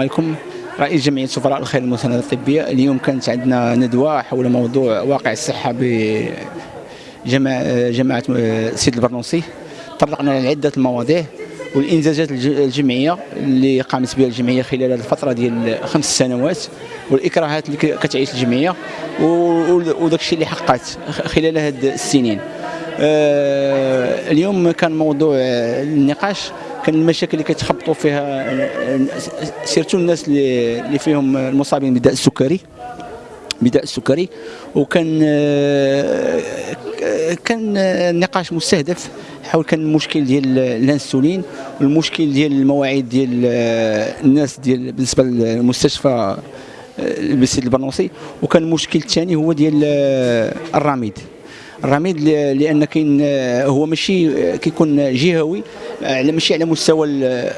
عليكم. رئيس جمعية سفراء الخير المساندة الطبية اليوم كانت عندنا ندوة حول موضوع واقع الصحة بجماعة جماعة السيد البرنوسي. طرقنا لعدة المواضيع والانجازات الجمعية اللي قامت بها الجمعية خلال الفترة ديال خمس سنوات والإكراهات اللي كتعيش الجمعية وداك الشيء اللي حققت خلال هذه السنين. آه، اليوم كان موضوع النقاش. كان المشاكل اللي كيتخبطوا فيها surtout الناس اللي فيهم المصابين بالداء السكري بداء السكري وكان كان نقاش مستهدف. حول كان المشكل ديال الانسولين والمشكل ديال المواعيد ديال الناس ديال بالنسبة للمستشفى سيدي البرنوسي وكان المشكل الثاني هو ديال الرميد الرميد لأن كاين هو ماشي كيكون جهوي على ماشي على مستوى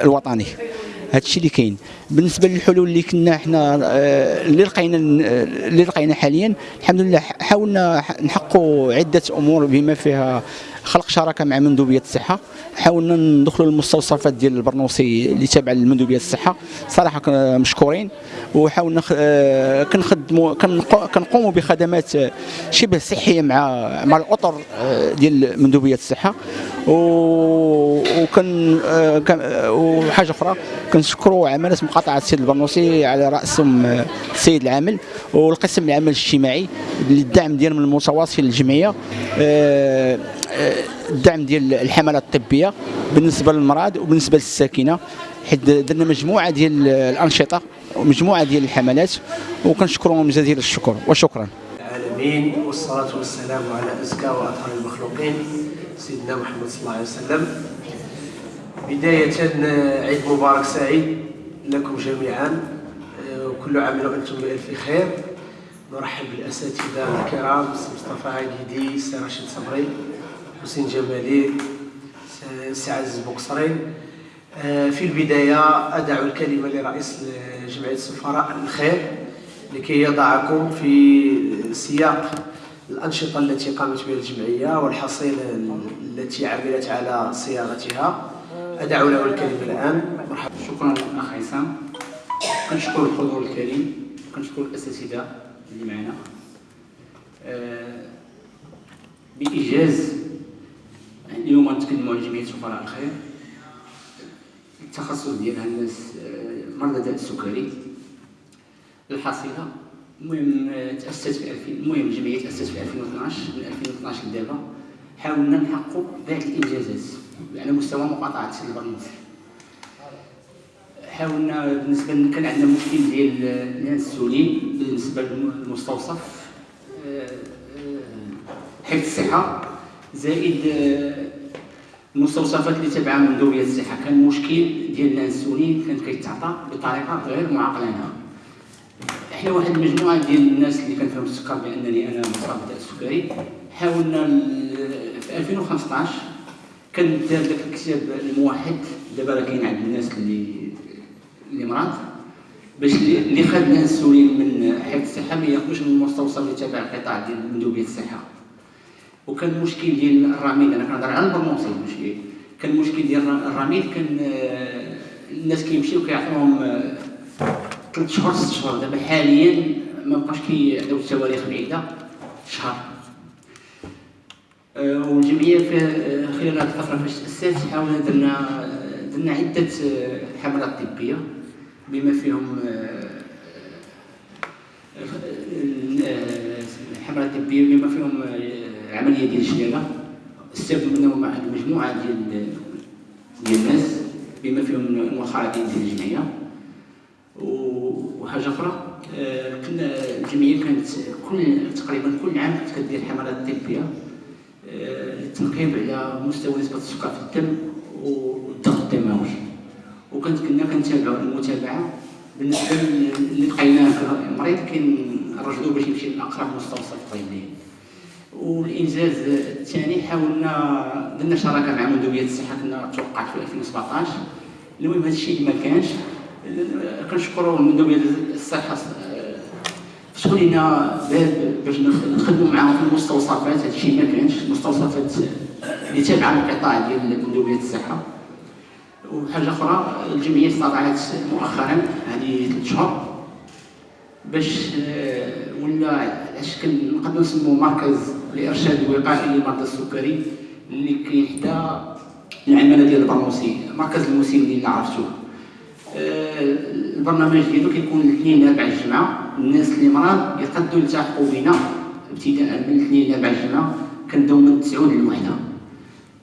الوطني. هذا الشيء اللي كاين. بالنسبة للحلول اللي كنا إحنا اللي لقينا اللي لقينا حاليا الحمد لله حاولنا نحققوا عدة أمور بما فيها خلق شراكة مع مندوبية الصحة. حاولنا ندخلوا المستوصفات ديال البرنوسي اللي تابعه لمندوبية الصحة. صراحة مشكورين. وحاولنا آه، كنخدموا كنقوموا بخدمات شبه صحية مع مع الأطر آه، ديال مندوبية الصحة. وكان آه، وحاجة أخرى كنشكروا عمالة مقاطعة السيد البرنوسي على رأسهم السيد العامل والقسم العمل الاجتماعي للدعم ديالهم المتواصل للجمعية. الدعم ديال الحملات الطبية بالنسبة للمرض وبالنسبة للساكنة. حيت درنا مجموعة ديال الأنشطة ومجموعة ديال الحملات وكنشكرهم جزيل الشكر وشكرا. العالمين والصلاة والسلام على أزكى وأطهر المخلوقين سيدنا محمد صلى الله عليه وسلم. بداية عيد مبارك سعيد لكم جميعا. وكل عام وأنتم بألف خير. نرحب بالأساتذة الكرام مصطفى عقيدي سي رشيد صبري. حسين جمالي سي عزيز بوكسري آه، في البداية أدع الكلمة لرئيس جمعية السفراء الخير لكي يضعكم في سياق الأنشطة التي قامت بها الجمعية والحصيلة التي عملت على صياغتها. أدع له الكلمة الآن. مرحبا. شكرا أخ عصام. كنشكر الحضور الكريم كنشكر الأساتذة اللي معنا. آه، بإيجاز اليوم غنتكلموا على جمعيه سفراء الخير. التخصص ديالها الناس آه، مرضى داء السكري. الحصيلة. المهم آه، تأسست في 2000 المهم الجمعية تأسست في 2012 من 2012 لدابا. حاولنا نحققوا بعض الإنجازات على مستوى مقاطعة السيد البرنوسي حاولنا بالنسبة كان عندنا مشكل ديال الانسولين بالنسبة للمستوصف آه، حفظ الصحة. زائد المستوصفات اللي تبعها مندوبيه الصحة. كان مشكل ديال الانسولين كانت كيتعطى بطريقة غير معقلانة. إحنا واحد المجموعة ديال الناس اللي كنفهم السكر بأنني أنا مصاب بالسكري حاولنا في 2015 كان دار داك الكتاب الموحد. دابا راه كاين عند الناس اللي اللي مرض باش اللي خد الانسولين من حفظ الصحة ما ياخذوش من المستوصف اللي تابع القطاع ديال مندوبيه الصحة. وكان المشكل ديال الرميد. أنا كنهضر على البرموسي ماشي كان المشكل ديال الرميد كان آه، الناس كيمشيو كيعطيوهم ثلاث شهور ست شهور دابا حاليا ما بقاش كيعطيو التواريخ بعيده شهر. آه، والجمعية في آه، خلال هذه الفترة فاش تأسست حاولنا درنا درنا عدة حملات طبية بما فيهم الحملات الطبيه بما فيهم العملية ديال الشلاله استفدوا منهم واحد المجموعة ديال ديال الناس بما فيهم المخالطين ديال الجمعية. وحاجة أخرى آه، كنا الجمعية كانت كل تقريبا كل عام كانت كدير حملات طبية آه، للتنقيب على مستوى نسبة السكر في الدم والضغط الدموي. وكنت كنا كنتابعوا المتابعة. بالنسبة اللي لقيناه مريض كنرجعوه باش يمشي لأقرب مستوصف طبي والإنجاز الثاني حاولنا درنا شراكة مع مندوبيه الصحة كنا توقعت في 2017 المهم هذا الشيء ما كانش كنشكروا مندوبيه الصحة فتحوا لنا باب باش نخدموا معاهم في المستوصفات. هذا الشيء ما كانش المستوصفات اللي تابعة القطاع ديال مندوبيه الصحة. وحاجة أخرى الجمعية استطاعت مؤخرا هذه ثلاث شهور باش آه، ولا علاش كنقدروا نسموه مركز لإرشاد وقائي لمرضى السكري اللي كاين حدا العمالة ديال البرنوسي مركز المسن اللي عرفتوه آه، البرنامج ديالو كيكون الاثنين لاربع الجمعة. الناس اللي مرض يقدروا يلتحقوا بنا ابتداء من الاثنين لاربع الجمعة كنبداو من 9 للوحدة.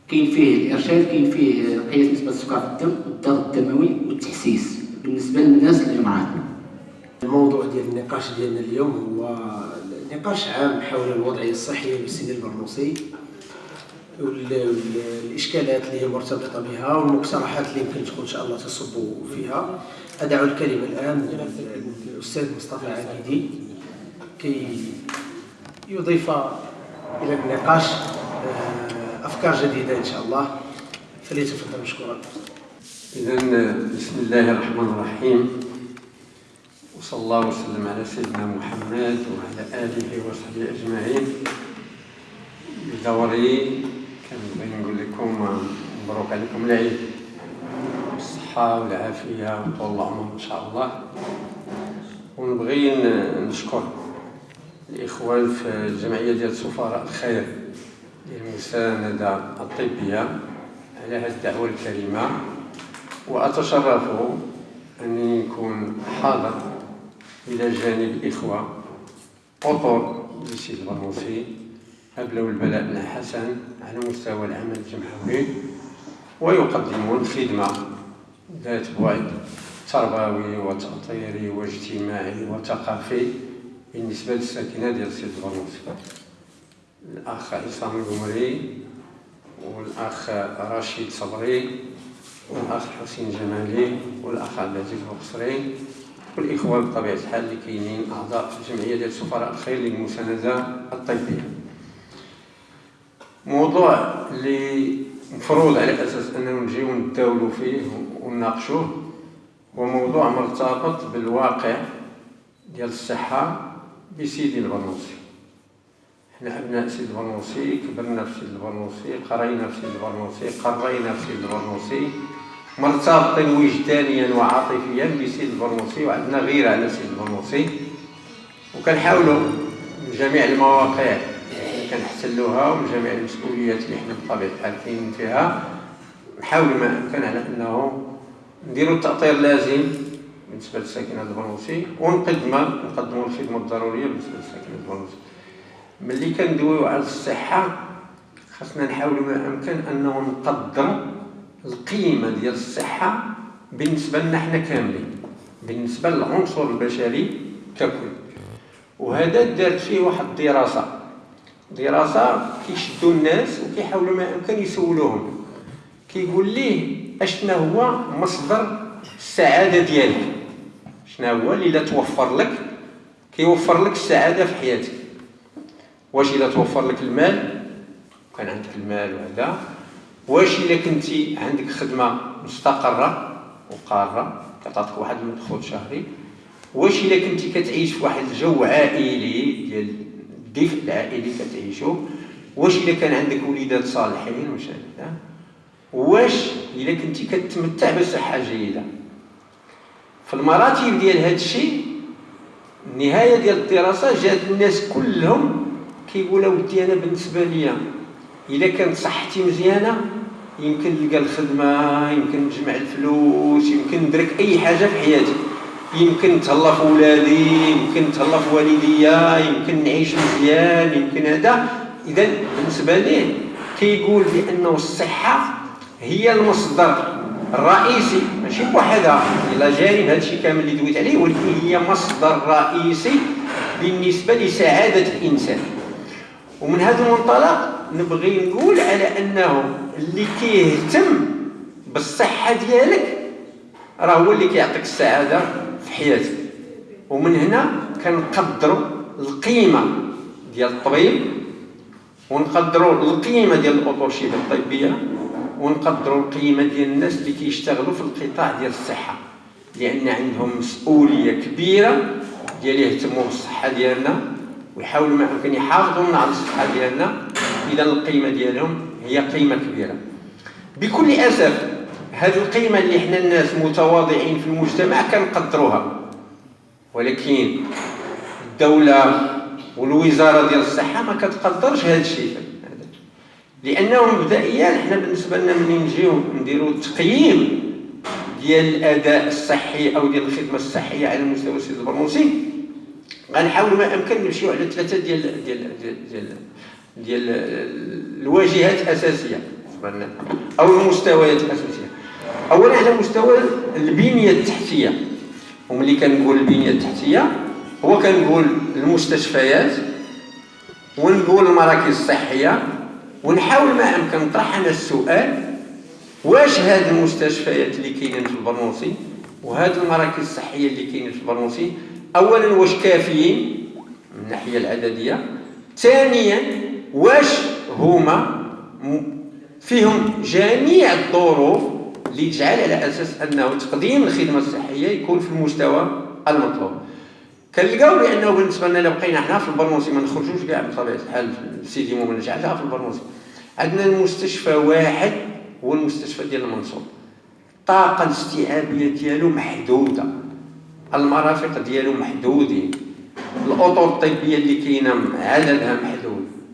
كاين فيه الإرشاد كاين فيه قياس نسبة السكر في الدم والضغط الدموي والتحسيس بالنسبة للناس اللي مرض. الموضوع ديال النقاش ديالنا اليوم هو نقاش عام حول الوضعية الصحية للسن البرنوسي والاشكالات اللي هي مرتبطة بها والمقترحات اللي يمكن تكون إن شاء الله تصب فيها. أدعو الكلمة الآن للأستاذ مصطفى عبيدي كي يضيف إلى النقاش آه، أفكار جديدة إن شاء الله. فليتفضل مشكورا. إذا بسم الله الرحمن الرحيم. وصلى الله وسلم على سيدنا محمد وعلى آله وصحبه أجمعين. بدوري كنبغي نقول لكم مبروك عليكم العيد. بالصحة والعافية وطول العمر إن شاء الله. ونبغي نشكر الإخوان في الجمعية ديال سفراء الخير للمساندة الطبية على هذه الدعوة الكريمة. وأتشرف أني نكون حاضر إلى جانب الإخوة. أطر لسيد البرنوسي أبلوا البلاء بن حسن على مستوى العمل الجمهوري ويقدمون خدمة ذات بعد تربوي وتأطيري واجتماعي وثقافي بالنسبة للساكنة ديال سيد البرنوسي الأخ عصام القمري والأخ رشيد صبري والأخ حسين جمالي والأخ عبد العزيز البصري والإخوة بطبيعة الحال اللي كاينين أعضاء في الجمعية ديال سفراء الخير للمساندة الطبية. موضوع اللي مفروض على أساس أننا نجيو نتداولوا فيه ونناقشوه هو موضوع مرتبط بالواقع ديال الصحة بسيدي البرنوسي. حنا أبناء سيدي البرنوسي كبرنا في سيدي البرنوسي قرينا في سيدي البرنوسي قرينا في سيدي البرنوسي. مرتبطين وجدانيا وعاطفيا بسيدي البرنوسي وعندنا غيرة على سيدي البرنوسي وكنحاولوا من جميع المواقع اللي كنحتلوها ومن جميع المسؤوليات اللي حنا بطبيعة الحال كاينين فيها. نحاولوا ما امكن على أنه نديروا التأطير اللازم بالنسبة لساكنة البرنوسي ونقدموا نقدموا الخدمة الضرورية بالنسبة لساكنة البرنوسي ملي كندويو على الصحة خاصنا نحاولوا ما أمكن أنه نقدروا القيمة ديال الصحة بالنسبة لنا حنا كاملين بالنسبة للعنصر البشري ككل. وهذا دارت فيه واحد الدراسة. دراسة كيشدوا الناس وكيحاولوا ما أمكن يسولوهم. كيقول ليه أشنا هو مصدر السعادة ديالك؟ شنا هو اللي لا توفر لك؟ كيوفر لك السعادة في حياتك. واش إلا توفر لك المال؟ كان عندك المال وهذا. واش إلا كنتي عندك خدمة مستقرة وقارة كتعطيك واحد المدخول شهري واش إلا كنتي كتعيش في واحد الجو عائلي ديال الدفء العائلي كتعيشو واش إلا كان عندك وليدات صالحين واش واش إلا كنتي كتمتع بصحة جيدة. في المراتب ديال هذا الشيء النهاية ديال الدراسة جات الناس كلهم كيقولوا ودي أنا بالنسبة ليا إلا كانت صحتي مزيانة يمكن نلقى الخدمة يمكن نجمع الفلوس يمكن ندرك أي حاجة في حياتي يمكن نتهلا في ولادي يمكن نتهلا في والديا يمكن نعيش مزيان يمكن هذا. إذا بالنسبة ليه كيقول بأنه الصحة هي المصدر الرئيسي. ماشي بوحدها إلى جانب هذا الشيء كامل اللي دويت عليه ولكن هي مصدر رئيسي بالنسبة لسعادة الإنسان. ومن هذا المنطلق نبغي نقول على أنه اللي كيهتم بالصحة ديالك راه هو اللي كيعطيك السعادة في حياتك. ومن هنا كنقدروا القيمة ديال الطبيب ونقدروا القيمة ديال الاوتوشيب الطبية ونقدروا القيمة ديال الناس اللي كيشتغلوا في القطاع ديال الصحة. لأن عندهم مسؤولية كبيرة ديال يهتموا بالصحة ديالنا ويحاولوا ما يمكن يحافظوا على الصحة ديالنا. إذا القيمة ديالهم هي قيمة كبيرة. بكل أسف هذه القيمة اللي إحنا الناس متواضعين في المجتمع كنقدروها. ولكن الدولة والوزارة ديال الصحة ما كتقدرش هذا الشيء. لأنه مبدئيا إحنا بالنسبة لنا ملي نجيو نديرو تقييم ديال الأداء الصحي أو ديال الخدمة الصحية على مستوى السيد البرنوسي غنحاول ما أمكن نمشيو على ثلاثة ديال ديال ديال ديال, ديال الواجهات الأساسية. أو المستويات الأساسية. أولا على مستوى البنية التحتية. وملي كنقول البنية التحتية هو كنقول المستشفيات ونقول المراكز الصحية. ونحاول ما أمكن نطرح أنا السؤال واش هاد المستشفيات اللي كاينين في البرنوسي؟ وهاد المراكز الصحية اللي كاينين في البرنوسي اولا واش كافيين؟ من الناحية العددية. ثانيا واش هما فيهم جميع الظروف اللي تجعل على أساس أنه تقديم الخدمة الصحية يكون في المستوى المطلوب. كنلقاو بأنه بالنسبة لنا لو بقينا حنا في البرنوسي ما نخرجوش كاع بطبيعة الحال سيدي مومن نجعلها في البرنوسي عندنا المستشفى واحد هو المستشفى ديال المنصور. الطاقة الاستيعابية ديالو محدودة. المرافق ديالو محدودين. الاطر الطبيه اللي كاينة عددها محدود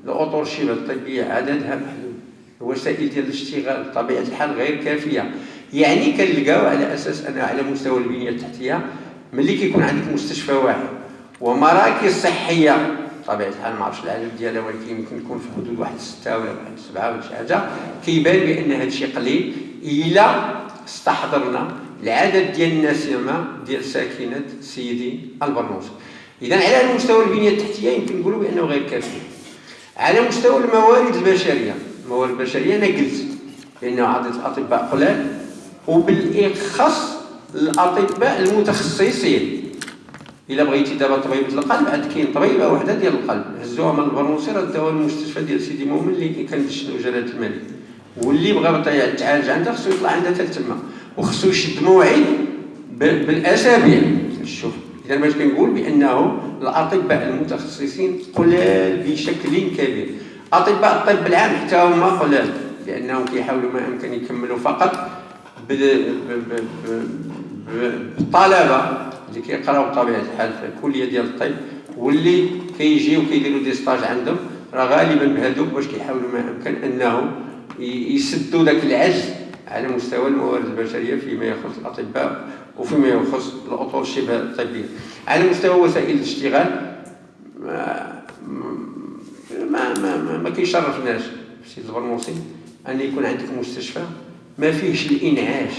الأطر شبه الطبيه عددها محدود. الوسائل ديال الاشتغال بطبيعه الحال غير كافية. يعني كنلقاو على أساس أن على مستوى البنية التحتية ملي كيكون عندك مستشفى واحد ومراكز صحية بطبيعه الحال ما عرفتش العدد ديالها ولكن يمكن يكون في حدود واحد ستة ولا واحد سبعة ولا شي حاجة. كيبان بأن هذا الشيء قليل. إلا استحضرنا العدد ديال الناس ديال ساكنة سيدي البرنوس. اذا على مستوى البنية التحتية يمكن نقولوا بأنه غير كافي. على مستوى الموارد البشرية. الموارد البشرية أنا قلت بانه عدد الأطباء قلال وبالإخص الأطباء المتخصصين. إلا بغيتي دابا طبيبة القلب عاد كاين طبيبة وحدة ديال القلب. هزوها من البرنوسي ردوها للمستشفى ديال سيدي مؤمن اللي كان شنو جلالة الملك. واللي بغى يتعالج عندها خصو يطلع عندها حتى تما وخصو يشد موعد بالأسابيع. شوف. إذا باش كنقول بانه الأطباء المتخصصين قلال بشكل كبير. أطباء الطب العام حتى هما قلال لأنهم كيحاولوا ما امكن يكملوا فقط بالطلبة اللي كيقراو بطبيعة الحال في الكلية ديال الطب واللي كيجيو كيديروا دي ستاج عندهم. راه غالبا بهذوك باش كيحاولوا ما امكن انه يسدوا ذاك العجز على مستوى الموارد البشرية فيما يخص الأطباء وفيما يخص الأطر الشبه الطبيه على مستوى وسائل الاشتغال ما ما ما, ما كيشرفناش سيدي البرنوسي أن يكون عندك مستشفى ما فيهش الإنعاش.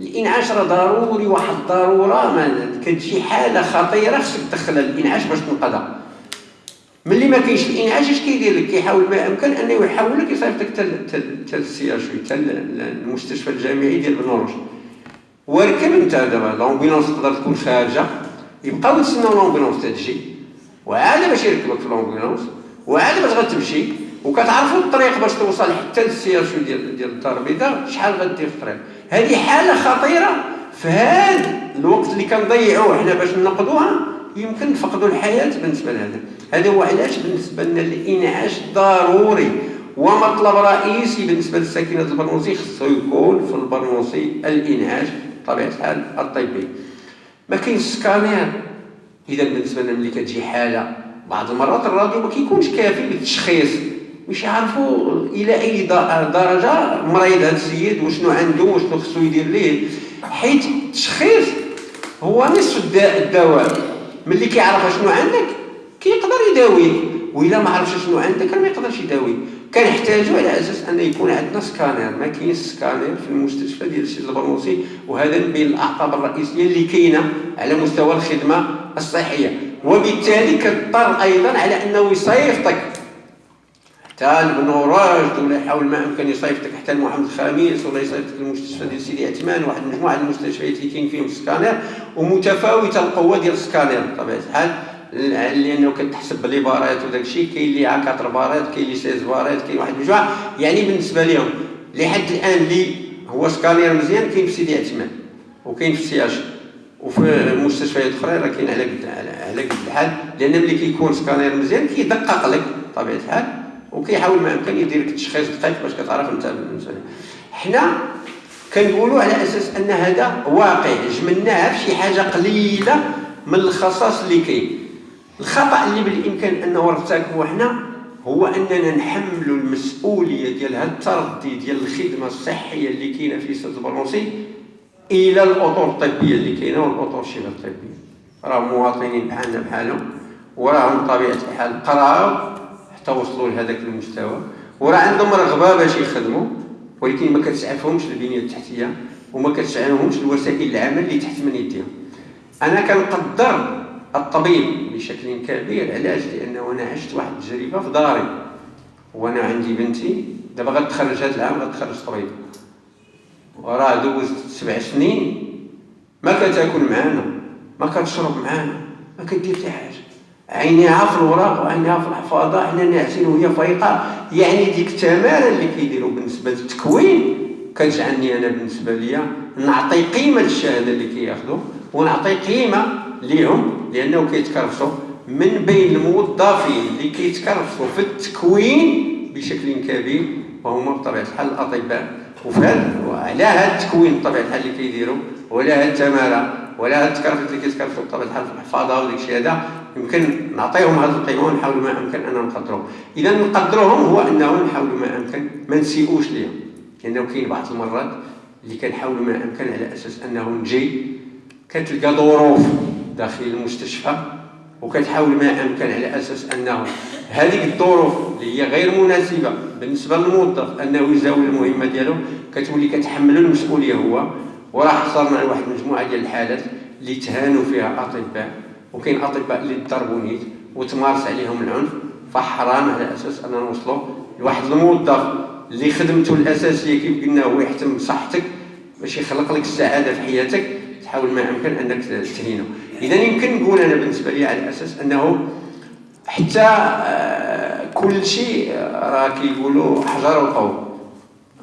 الإنعاش راه ضروري واحد الضرورة ما كتجي حالة خطيرة خصك تدخل الإنعاش باش تنقذها. ملي ما كاينش الإنعاش اش كيدير لك؟ كيحاول ما امكن أنه يحولك يصيفطك حتى لل CHU حتى المستشفى الجامعي ديال بن رشد وركب انت دابا l'ambulance تقدر تكون خارجة يبقاو يتسناو l'ambulance تجي وعاد باش يركبك في l'ambulance وعاد باش غتمشي وكتعرفوا الطريق باش توصل حتى لل CHU ديال ديال الدار البيضاء شحال غدير في الطريق. هذه حالة خطيرة في هذا الوقت اللي كنضيعوه حنا باش ننقذوها يمكن نفقدوا الحياة بالنسبة لهذا. هذا هو علاش بالنسبة لنا الإنعاش ضروري. ومطلب رئيسي بالنسبة للساكنة البرنوسي خصو يكون في البرنوسي الإنعاش. بطبيعه الحال الطبي. ما كاينش سكانير. إذا بالنسبة لنا ملي كتجي حالة بعض المرات الراديو ما كيكونش كافي للتشخيص. باش يعرفوا إلى أي درجة مريض هذا السيد وشنو عنده وشنو خصو يدير ليه. حيت التشخيص هو نصف الدواء. ملي كيعرف شنو عندك كيقدر يداويك وإلا ما عرفش شنو عندك ما يقدرش يداويك كنحتاجوا على أساس أن يكون عندنا سكانير ما كاينش سكانير في المستشفى ديال سيدي البرنوسي وهذا من بين الأعطاب الرئيسية اللي كاينة على مستوى الخدمة الصحية. وبالتالي كضطر أيضا على أنه يصيفطك. حتى لبن راشد ولا يحاول ما أمكن يصيفطك حتى لمحمد الخامس ولا يصيفطك للمستشفى ديال سيدي عثمان واحد مجموعه المستشفيات اللي كاين فيهم سكانير ومتفاوتة القوة ديال السكانير. بطبيعة الحال لأنه كتحسب بلي وداك الشيء كاين اللي 4 بارات كاين اللي 16 بارات كاين واحد المجموعه يعني بالنسبة لهم لحد الآن اللي هو سكانير مزيان كاين في سيدي عثمان وكاين في ال CHU وفي المستشفيات الاخرى راه كاين على قد على قد الحال. لأن ملي كيكون سكانير مزيان كيدقق لك بطبيعه الحال وكيحاول ما امكن يدير لك التشخيص دقيق باش كتعرف أنت حنا كنقولوا على أساس أن هذا واقع جملناها في شي حاجة قليلة من الخصاص اللي كاين. الخطأ اللي بالإمكان أنه نرتكبوا حنا هو أننا نحملوا المسؤولية ديال هذا التردي ديال الخدمة الصحية اللي كاينة في سيدي البرنوسي إلى الأطر الطبية اللي كاينة والأطر الشبه الطبيه راه مواطنين بحالنا بحالهم وراهم بطبيعه الحال قراو حتى وصلوا لهذاك المستوى. وراه عندهم رغبة باش يخدموا ولكن ما كتسعفهمش البنية التحتية وما كتسعفهمش الوسائل العمل اللي تحت من يديهم. أنا كنقدر الطبيب بشكل كبير علاش؟ لأنه أنا عشت واحد التجربة في داري. وأنا عندي بنتي دابا غتخرج هذا العام غتخرج طبيب. وراه دوزت سبع سنين ما كتاكل معانا ما كتشرب معانا ما كدير حتى حاجة. عينيها في الوراق وعينيها في الحفاظه حنا ناعسين وهي فايقة. يعني ديك التمارة اللي كيديروا بالنسبة للتكوين كتجعلني أنا بالنسبة ليا نعطي قيمة للشهادة اللي كياخذوا ونعطي قيمة ليهم لأنه كيتكرفسوا من بين الموظفين اللي كيتكرفسوا في التكوين بشكل كبير وهما بطبيعة الحال الأطباء. وفهاد وعلى هذا التكوين بطبيعة الحال اللي كيديروا ولا هاد التمارة ولا هاد التكرفس اللي كيتكرفسوا بطبيعة الحال في الحفاظة وديك الشيء هذا يمكن نعطيهم هذه القيمة ونحاول ما أمكن اننا نقدروهم. إذا نقدروهم هو انه نحاول ما أمكن ما نسيئوش ليهم. لأنه كاين بعض المرات اللي كنحاول ما أمكن على أساس أنه نجي كتلقى ظروف داخل المستشفى وكتحاول ما أمكن على أساس أنه هذه الظروف اللي هي غير مناسبة بالنسبة للموظف أنه يزاول المهمة ديالو كتولي كتحمل المسؤولية هو وراه حصلنا على واحد المجموعه ديال الحالات اللي تهانوا فيها أطباء وكاين أطباء اللي ضربوا نيت وتمارس عليهم العنف فحرام على أساس أننا نوصلوا لواحد الموظف اللي خدمته الأساسية كيف قلنا هو يحتم بصحتك باش يخلق لك السعادة في حياتك تحاول ما أمكن أنك تهينه. اذا يمكن نقول أنا بالنسبة لي على أساس أنه حتى آه، كل شيء راه كيقولوا حجر وطوب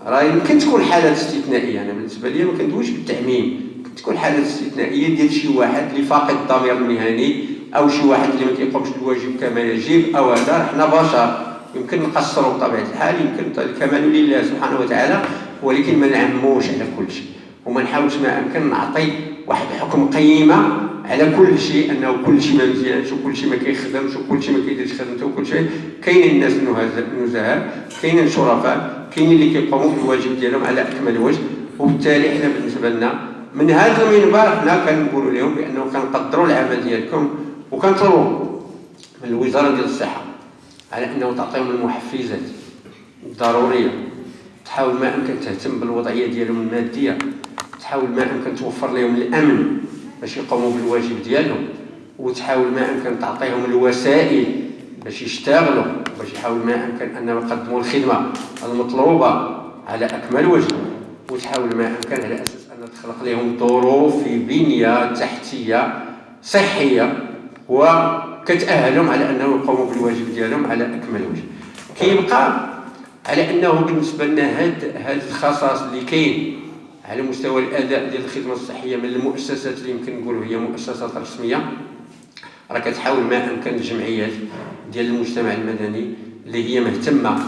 راه يمكن تكون حالات استثنائية. أنا بالنسبة لي ما كندويش بالتعميم. تكون حالات استثنائية ديال شي واحد اللي فاقد الضمير المهني أو شي واحد اللي ما كيقومش بالواجب كما يجب أو هذا. حنا بشر. يمكن نقصروا بطبيعة الحال. يمكن الكمال لله سبحانه وتعالى ولكن ما نعموش على كل شيء. وما نحاولش ما امكن نعطي واحد الحكم قيمة على كل شيء أنه كل شيء ما مزيانش وكل شيء ما كيخدمش وكل شيء ما كيديرش خدمته وكل شيء. كاينين الناس النزهاء كاينين الشرفاء كاينين اللي كيقوموا بالواجب ديالهم على أكمل وجه. وبالتالي حنا بالنسبة لنا من هذا المنبر حنا كنقولوا لهم بأنه كنقدروا العمل ديالكم وكنطلبوا من الوزارة ديال الصحة على أنه تعطيهم المحفزات الضرورية. تحاول ما أمكن تهتم بالوضعية ديالهم المادية. تحاول ما أمكن توفر لهم الأمن. باش يقوموا بالواجب ديالهم وتحاول ما أمكن تعطيهم الوسائل باش يشتغلوا باش يحاول ما أمكن أنهم يقدموا الخدمة المطلوبة على أكمل وجه. وتحاول ما أمكن على أساس أن تخلق لهم ظروف في بنية تحتية صحية وكتأهلهم على أنهم يقوموا بالواجب ديالهم على أكمل وجه. كيبقى على أنه بالنسبة لنا هاد هاد الخصائص اللي كاين على مستوى الأداء ديال الخدمة الصحية من المؤسسات اللي يمكن نقولوا هي مؤسسات رسمية. راه كتحاول ما أمكن الجمعيات ديال المجتمع المدني اللي هي مهتمة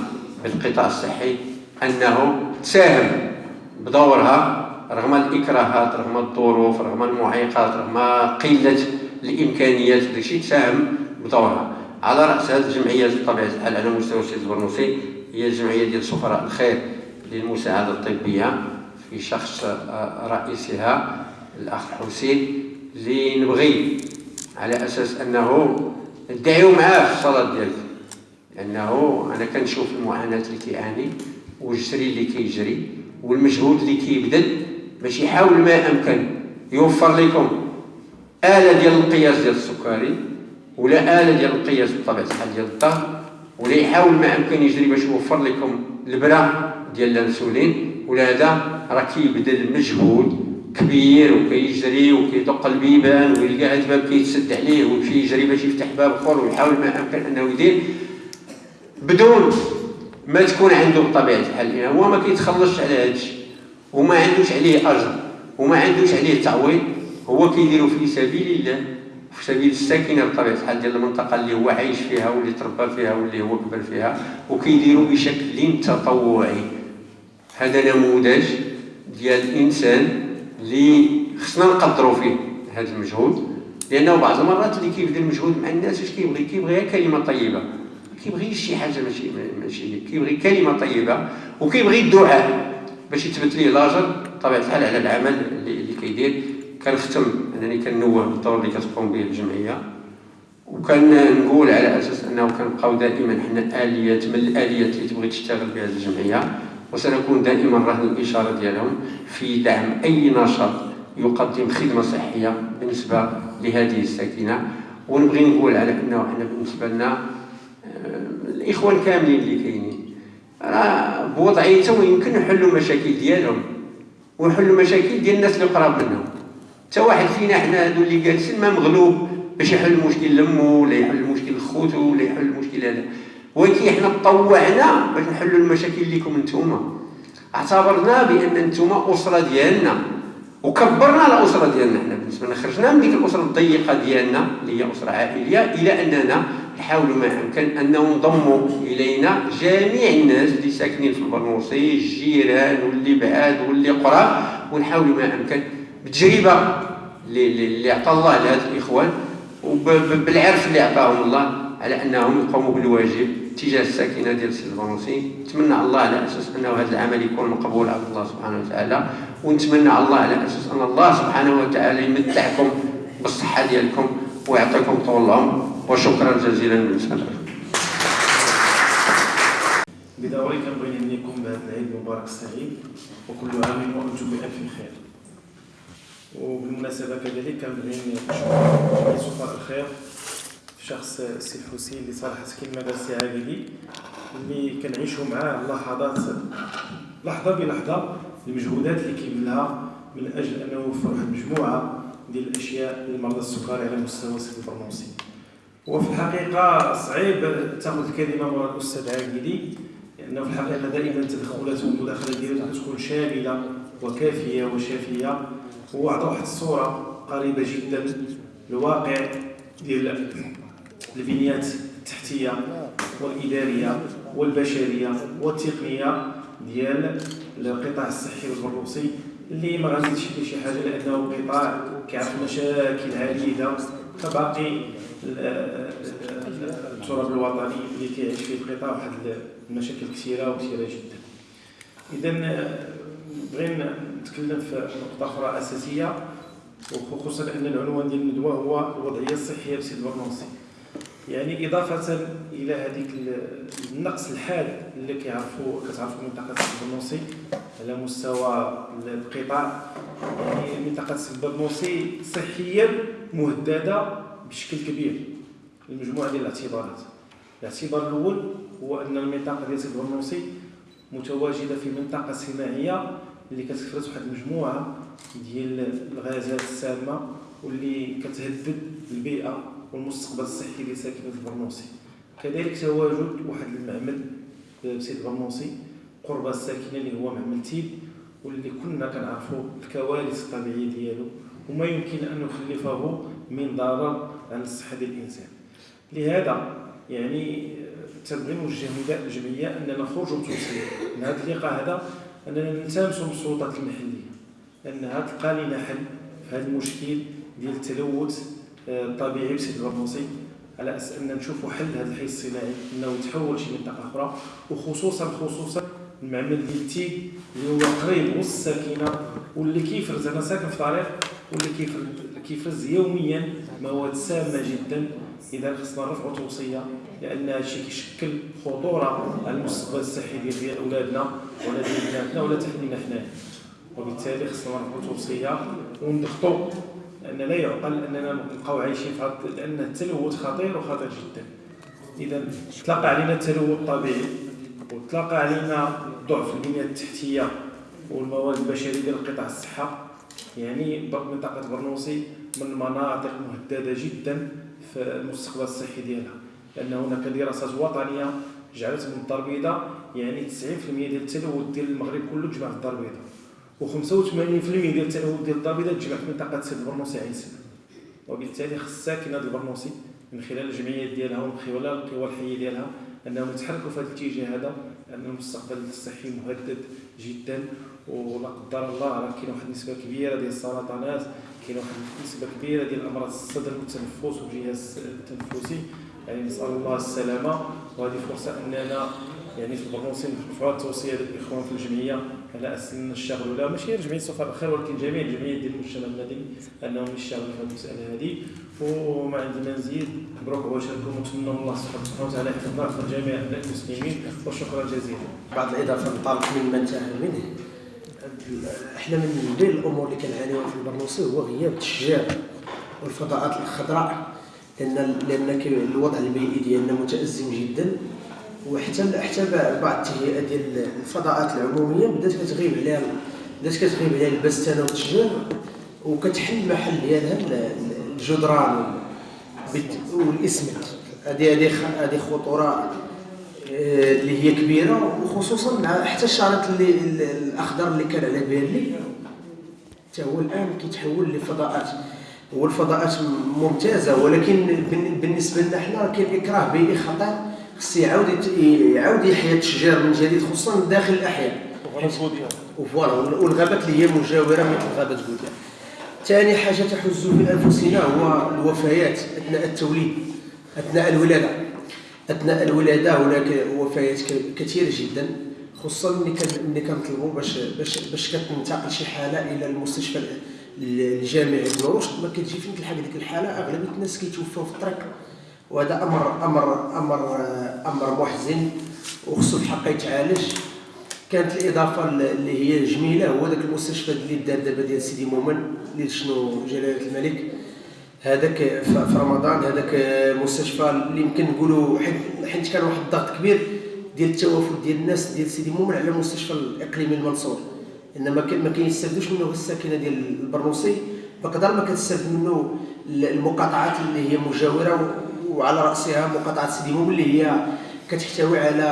بالقطاع الصحي أنه تساهم بدورها رغم الإكراهات رغم الظروف رغم المعيقات رغم قلة الإمكانيات داكشي تساهم بدورها. على رأس هذه الجمعيات بطبيعه الحال على مستوى السيد البرنوسي هي الجمعية ديال سفراء الخير للمساعدة الطبية. في شخص رئيسها الأخ حسين اللي نبغي على أساس أنه ندعيو معاه في الصلاة ديالك. لأنه أنا كنشوف المعاناة اللي كيعاني والجري اللي كيجري والمجهود اللي كيبذل باش يحاول ما امكن يوفر لكم آلة ديال القياس ديال السكري ولا آلة ديال القياس بطبيعة الحال ديال الضغط ولا يحاول ما امكن يجري باش يوفر لكم ليبرا ديال الأنسولين ولهذا راه كيبذل مجهود كبير وكيجري وكيدق البيبان ويلقى هاد الباب كيتسد عليه ويمشي يجري باش يفتح باب آخر ويحاول ما أمكن أنه يدير. بدون ما تكون عنده بطبيعة الحال هو ما كيتخلصش على هذا الشيء وما عندوش عليه أجر وما عندوش عليه تعويض هو كيديرو في سبيل الله في سبيل الساكنة بطبيعة الحال ديال المنطقة اللي هو عايش فيها واللي تربى فيها واللي هو كبر فيها وكيديرو بشكل تطوعي. هذا نموذج ديال الإنسان اللي خصنا نقدروا فيه هذا المجهود لأنه بعض المرات اللي كيبذل المجهود مع الناس اش كيبغي؟ كيبغي غير كلمة طيبة. ما كيبغيش شي حاجة ماشي ماشي كيبغي كلمة طيبة وكيبغي الدعاء باش يثبت ليه لاجر بطبيعة الحال على العمل اللي, اللي كيدير. كنختم أنني كنوه بالدور اللي كتقوم به الجمعية. وكنقول على أساس أنه كنبقاو دائما حنا آليات من الآليات اللي تبغي تشتغل بها الجمعية. وسنكون دائما رهن الإشارة ديالهم في دعم أي نشاط يقدم خدمة صحية بالنسبة لهذه الساكنة. ونبغي نقول على أنه إحنا بالنسبة لنا آه، الإخوان كاملين اللي كاينين راه بوضعيتهم يمكن نحلوا مشاكل ديالهم ونحلوا مشاكل ديال الناس اللي قراب منهم. حتى واحد فينا حنا هادو اللي جالسين ما مغلوب باش يحل المشكل لمو ولا يحل المشكل لخوتو ولا يحل المشكل هذا. ولكن حنا تطوعنا باش نحلوا المشاكل ليكم نتوما. اعتبرنا بأن نتوما أسرة ديالنا. وكبرنا الاسره ديالنا حنا بالنسبة لنا خرجنا من ديك الأسرة الضيقة ديالنا اللي هي أسرة عائلية إلى أننا نحاولوا ما امكن أن نضموا إلينا جميع الناس اللي ساكنين في البرنوصي الجيران واللي بعاد واللي قراب. ونحاولوا ما امكن بتجربة اللي عطى الله لهذ الإخوان. وبالعرف اللي عطاهم الله على أنهم يقوموا بالواجب. تجاه الساكنة ديال سيد البرنوسي نتمنى الله على أساس أنه هذا العمل يكون مقبول على الله سبحانه وتعالى. ونتمنى الله على أساس أن الله سبحانه وتعالى يمتعكم بالصحة ديالكم ويعطيكم طول العمر. وشكرا جزيلا بالنسبة لكم بدوري كنبغي نهنيكم بهذا العيد المبارك السعيد. وكل عام وأنتم بألف خير. وبالمناسبة كذلك كنبغي نشكر سفراء الخير. في شخص السي الحسين اللي صراحة كلمه السي عابدي اللي كنعيشوا معاه لحظات لحظة بلحظة المجهودات اللي كيبذلها من أجل أنه يوفر واحد المجموعه ديال الأشياء للمرضى السكري على مستوى سيد البرنوسي وفي الحقيقة صعيب تاخذ الكلمة من الأستاذ عاقدي لأنه في الحقيقة دائما التدخلات والمداخله ديالو كتكون شاملة وكافية وشافية. هو عطى واحد الصورة قريبة جدا للواقع ديال البنيات التحتية والإدارية والبشرية والتقنية ديال القطاع الصحي والبرنوصي اللي ما غاديش يدير شي حاجة لأنه قطاع كيعرف مشاكل عديدة كباقي التراب الوطني اللي كيعيش فيه القطاع واحد المشاكل كثيرة وكثيرة جدا. اذا بغينا نتكلم في نقطة أخرى أساسية وخصوصا أن العنوان ديال الندوة هو الوضعية الصحية بسيد برنوسي يعني إضافة إلى هذيك النقص الحاد اللي كيعرفوا كتعرفوا منطقة البرنوسي على مستوى القطاع. يعني منطقة البرنوسي صحيا مهددة بشكل كبير المجموعه ديال الاعتبارات. الاعتبار الأول هو أن المنطقة ديال سيد برنوسي متواجدة في منطقة صناعية اللي كتفرز واحد المجموعة ديال الغازات السامة واللي كتهدد البيئة والمستقبل الصحي لساكنه البرنوسي كذلك تواجد واحد المعمل بسيد البرنوسي قرب الساكنة اللي هو معمل تيل واللي كنا كنعرفوا الكوارث الطبيعية ديالو وما يمكن أن نخلفه من ضرر على الصحة ديال الإنسان. لهذا يعني تنبغي نوجه نداء للجمعيه أننا نخرجوا بتوصيه من هذا اللقاء هذا أننا نلتمسوا من السلطات المحلية انها تلقى لنا حل في هذا المشكل ديال التلوث آه، الطبيعي بسيد البرنوسي على أساس ان نشوفوا حل هذا الحي الصناعي إنه يتحول شي منطقة أخرى وخصوصا خصوصا المعمل ديال تي اللي هو قريب وسط الساكنه واللي كيفرز. أنا ساكن في طريق واللي كيفرز كيفرز يوميا مواد سامة جدا. إذا خصنا نرفعوا توصية لأن هذا الشيء كيشكل خطورة على المستقبل الصحي ديال أولادنا ولا ديال بناتنا ولا تحدينا حنايا. وبالتالي خصنا نرفعوا توصية ونضغطوا لأن لا يعقل أننا نبقاو عايشين في لأن التلوث خطير وخطير جدا. اذا تلقى علينا التلوث الطبيعي وتلقى علينا ضعف البنيه التحتية والمواد البشرية ديال قطاع الصحة. يعني منطقة برنوسي من المناطق مهددة جدا في المستقبل الصحي ديالها. لأن هناك دراسات وطنية جعلت من الدار البيضاء يعني 90% ديال التلوث ديال المغرب كله تجمع في الدار البيضاء. و85% ديال التلوث ديال البيضاء تجمع في منطقه سيد البرنوسي عين وبالتالي خص ساكنه البرنوسي من خلال الجمعيات ديالها ومن خلال القوى الحية ديالها أنهم يتحركوا في هذا الاتجاه هذا لأن المستقبل الصحي مهدد جدا. ولا قدر الله راه كاين واحد النسبة كبيرة ديال السرطانات كاين واحد النسبة كبيرة ديال أمراض الصدر والتنفس والجهاز التنفسي. يعني نسأل الله السلامة. وهذه فرصة أننا يعني في البرنوسي نرفعوا التوصيه للاخوان في الجمعية على أساس نشتغلوا لا ماشي جمعية صفار الخير ولكن جميع الجمعيات ديال المجتمع المدني أنهم يشتغلوا في هذه المسألة هذه. وما عندي ما نزيد مبروك عواشركم ونتمنى من الله سبحانه وتعالى يحفظنا ويحفظ جميع المسلمين وشكرا جزيلا. بعض الإضافة نطالب من من انتهى منه. إحنا من بين الأمور اللي كنعانيوها في البرنوسي هو غياب التشجير والفضاءات الخضراء لأن لأن الوضع البيئي ديالنا متأزم جدا. وحتى حتى بعض التهيئه ديال الفضاءات العمومية بدات كتغيب عليها بدات كتغيب عليها البستانه والتشجير وكتحل المحل ديالها الجدران والاسمنت هذه هذه هذه خطورة آه، اللي هي كبيرة وخصوصا مع حتى الشريط اللي الأخضر اللي كان على بالي حتى هو الآن كيتحول لفضاءات. هو الفضاءات ممتازة ولكن بالنسبة لنا حنا كاين اكراه بيئي خطير خص يعاود يعاود يحيى التشجير من جديد خصوصا داخل الأحياء. وفوالا والغابات اللي هي مجاورة مثل غابة بوديا ثاني حاجة تحز في أنفسنا هو الوفيات أثناء التوليد أثناء الولادة. أثناء الولادة هناك وفيات كثيرة جدا خصوصا ملي كنطلبوا باش باش باش كتنتقل شي حالة إلى المستشفى الجامعي بن رشد. ما كتجي فين تلحق ديك الحالة أغلبية الناس كيتوفاو في الطريق. وهذا أمر أمر أمر أمر محزن وخصو الحق يتعالج. كانت الإضافة اللي هي جميلة هو ذاك المستشفى اللي دار دابا ديال سيدي مومن اللي شنو جلالة الملك. هذاك في رمضان هذاك المستشفى اللي يمكن نقولوا حيت كان واحد الضغط كبير ديال التوافد ديال الناس ديال سيدي مومن على المستشفى الإقليمي المنصور انما ما كيستافدوش منه الساكنة ديال البرنوسي. بقدر ما كتستافد منه المقاطعات اللي هي مجاورة وعلى رأسها مقاطعة سيدي مومن اللي هي كتحتوي على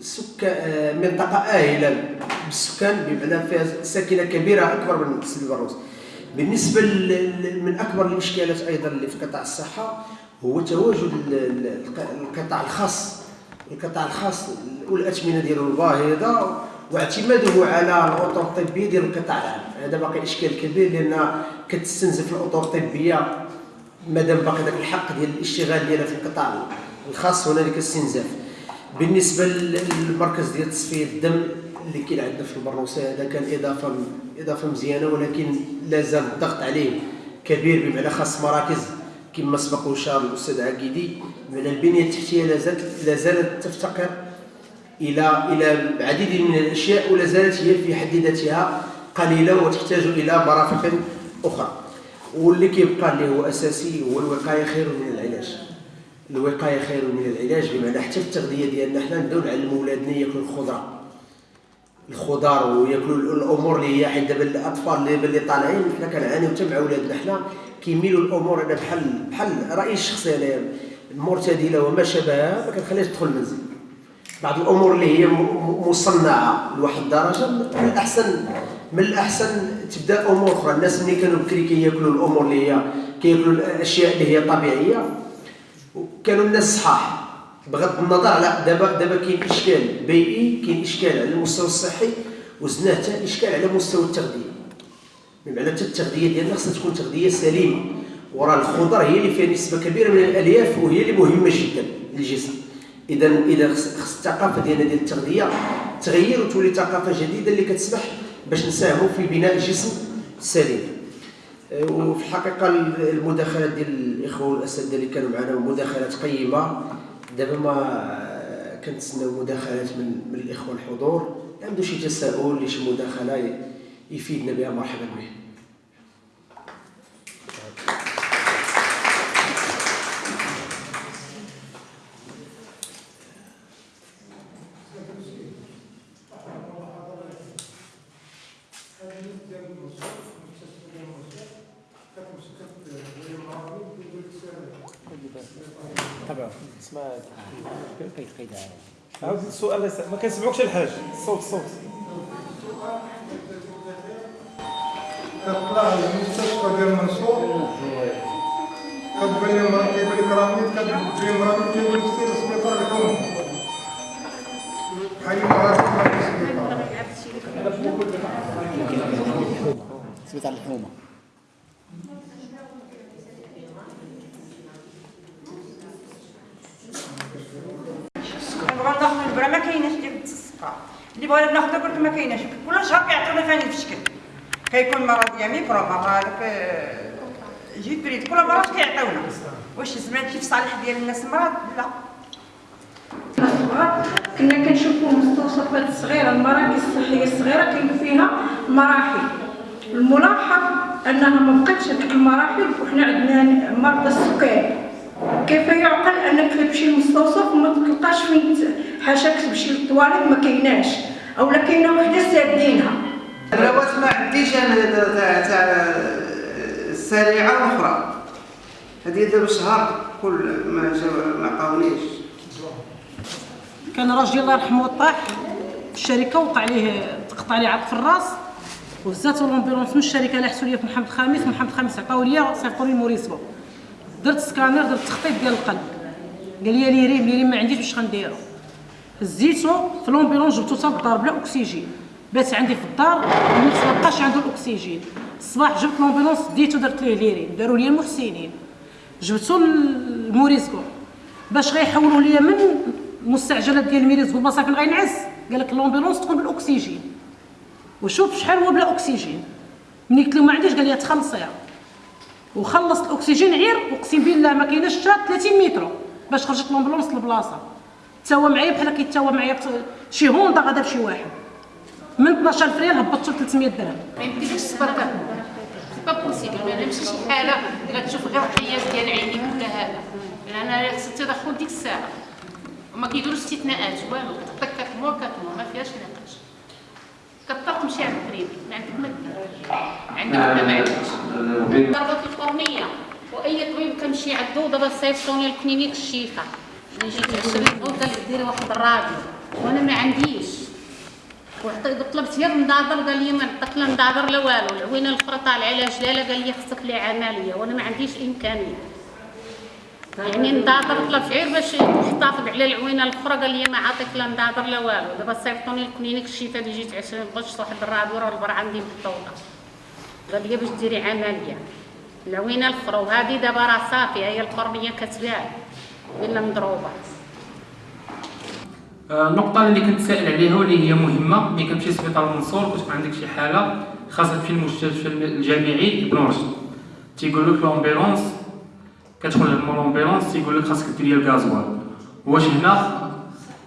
سكان منطقة آهلة. بالسكان بمعنى فيها ساكنة كبيرة أكبر من سيدي البرنوصي بالنسبة من أكبر الإشكالات أيضا اللي في قطاع الصحة هو تواجد القطاع الخاص. القطاع الخاص والاثمنه ديالو الباهظه واعتماده على الأطر الطبية ديال القطاع العام. هذا باقي إشكال كبير لأن كتستنزف الأطر الطبية مادام باقي ذاك الحق ديال الاشتغال ديالها في القطاع الخاص هنالك استنزاف بالنسبة للمركز ديال تصفية الدم اللي كاين عندنا في البروسه هذا كان إضافة إضافة مزيانة ولكن لا زال الضغط عليه كبير بمعنى خاص مراكز كما سبق وشار الأستاذ عقيدي. بمعنى البنية التحتية لا زالت لا زالت تفتقر إلى إلى العديد من الأشياء ولا زالت هي في حد ذاتها قليلة وتحتاج إلى مرافق أخرى. واللي كيبقى اللي هو أساسي هو الوقاية خير من العلاج. الوقاية خير من العلاج بمعنى حتى التغذية ديالنا حنا نبداو نعلموا ولادنا ياكلوا الخضره الخضار وياكلوا الأمور اللي هي حيت دابا الأطفال اللي اللي طالعين حنا كنعانيو حتى مع ولادنا. حنا كيميلوا الأمور أنا بحال بحال رايي الشخصي أنا. المرتدلة وما شابهها ما كنخليهاش تدخل المنزل. بعض الأمور اللي هي مصنعة لواحد الدرجة من الاحسن من الأحسن تبدا امور أخرى. الناس ملي كانوا بكري كياكلوا الأمور اللي هي كياكلوا الاشياء اللي هي طبيعية كانوا الناس صحاح. بغض النظر على دابا دابا كاين إشكال بيئي كاين إشكال على المستوى الصحي وزدنا حتى إشكال على مستوى التغذية. بمعنى حتى التغذية ديالنا خصها تكون تغذية سليمة. وراه الخضر هي اللي فيها نسبة كبيرة من الألياف وهي اللي مهمة جدا للجسم. اذا اذا خص الثقافة ديالنا ديال التغذية تغير وتولي ثقافة جديدة اللي كتسمح باش نساهموا في بناء جسم سليم. وفي الحقيقة المداخلات ديال الإخوة والأساتذة اللي كانوا معنا مداخلات قيمة. دابا ما كنتسناو مداخلات من من الإخوة الحضور. عنده شي تساؤل شي مداخلة يفيدنا بها؟ مرحبا به السؤال ما كنسمعوكش الحاج. الصوت الصوت كطلع المستشفى ديال منصور. كتبان كيبان لي المرأة كيبان لي كراميت كتجي المرأة كيقول لك سير للسبيطار الحكومي بحال المرأة كتروح للسبيطار سبيطار الحومة. ما كايناش ديال السكر اللي بغينا ناخذ قلت ما كايناش. كل شهر كيعطيونا ثاني في الشكل. كيكون مرة ديال ميكرو مرة هذاك جيبريد كل مرة كيعطيونا واش زعما هادشي في صالح ديال الناس المرض لا. كنا كنشوفوا مستوصفات صغيره المراكز الصحية الصغيرة كاين فيها مراحل. الملاحظ أنها ما بقاتش هذيك المراحل وحنا عندنا مرضى السكري كيف يعقل أنك تمشي للمستوصف وما تلقاش فين حاشاك تمشي للطواليت ما كايناش أو لا كاينة وحدة سادينها الروات ما عنديش أنا تاع تاع السريعه الاخرى هذه دابا شهر كل ما جا ما عطاونيش. كان راجل الله يرحمه طاح في الشركة وقع عليه تقطع عليه عظم في الراس وزاتو لومبيلونس من الشركة لحسوا لي في محمد خامس محمد خامس عطاو لي صيفطوا لي موريسبو درت سكانر درت تخطيط ديال القلب. قال لي لي ريم لي ريم ما عنديش واش غنديرو. هزيتو في لومبيلونس جبتو حتى للدار بلا أكسجين. بات عندي في الدار النفس ما بقاش عنده الأكسجين. الصباح جبت لومبيلونس ديتو درت ليه ليرين. داروا لي المحسنين. جبتو لموريسكو. باش غيحولوا ليا من المستعجلات ديال الميريز والمصافين غينعس قال لك لومبيلونس تكون بالأكسجين. وشوف شحال هو بلا أكسجين. ملي قلت له ما عنديش قال لي تخلصيها. وخلصت الأكسجين عير أقسم بالله ما كايناش حتى 30 متر. باش خرجت لومبيلونس للبلاصة. تاوى معايا بحال كيتاوى معايا شي هوندا غادا بشي واحد. من 12 ريال هبطت 300 درهم. ما يمكنلكش تصبر كتموت سي با بوسيبل ما نمشي شي حالة غتشوف غير الحياة ديال عيني ولا هذا لأن خص التدخل ديك الساعة. وما كيديروش استثناءات. والو. كتعطيك كتمور كتمور ما فيهاش نقاش. كطلق تمشي عند البريفي ما عندك ما دير عندك ولا ما عندكش ضربات القرنية. وأي طبيب كنمشي عندو دابا صيفطوني للكلينيك الشيفا ملي جيت 20 قال لي ديري واحد الراديو وأنا ما عنديش وعطي- طلبت غير النظاظر قال لي ما نعطيك لا نظاظر لا والو العوينه الاخرى طالعه على جلاله قال لي خصك لي عمليه وأنا ما عنديش امكانيه يعني نظاظر طلبت غير باش نحتفظ على العوينه الاخرى قال لي ما عاطيك لا نظاظر لا والو دابا صيفطوني للكلينيك الشتاء اللي جيت 20 بغيت واحد راه البر عندي محطوطه قال لي باش ديري عمليه العوينه الاخرى وهذه دابا راه صافي هي القرنيه كتبان إلا مضروبه آه، النقطة اللي كنت سائل عليها واللي هي مهمة ملي كنمشي لسبيطار المنصور كتكون عندك شي حالة خاصة في المستشفى الجامعي ابن رشد. تيقول لك l'ambulance كتدخل l'ambulance تيقول لك خاصك دير ال gasoil. واش هنا؟